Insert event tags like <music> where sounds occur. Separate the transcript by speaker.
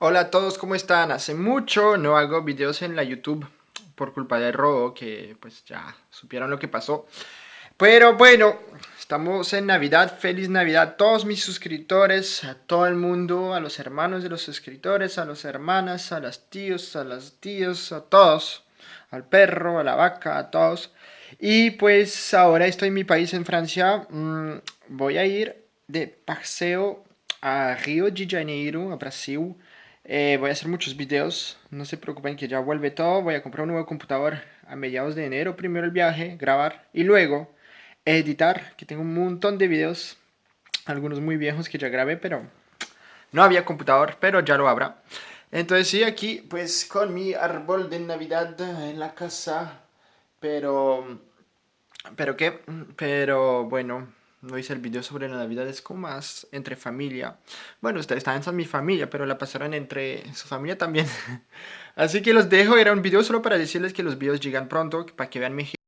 Speaker 1: Hola a todos, ¿cómo están? Hace mucho no hago videos en la YouTube por culpa del robo, que pues ya supieron lo que pasó. Pero bueno, estamos en Navidad, feliz Navidad a todos mis suscriptores, a todo el mundo, a los hermanos de los suscriptores, a las hermanas, a las tíos, a las tíos, a todos, al perro, a la vaca, a todos. Y pues ahora estoy en mi país, en Francia, mm, voy a ir de paseo a Río de Janeiro, a Brasil, eh, voy a hacer muchos videos, no se preocupen que ya vuelve todo. Voy a comprar un nuevo computador a mediados de enero, primero el viaje, grabar y luego editar, que tengo un montón de videos, algunos muy viejos que ya grabé, pero no había computador, pero ya lo habrá. Entonces sí, aquí pues con mi árbol de Navidad en la casa, pero... ¿Pero qué? Pero bueno no hice el video sobre la Navidad, es como más entre familia. Bueno, ustedes están en mi familia, pero la pasaron entre su familia también. <laughs> Así que los dejo, era un video solo para decirles que los videos llegan pronto, para que vean mi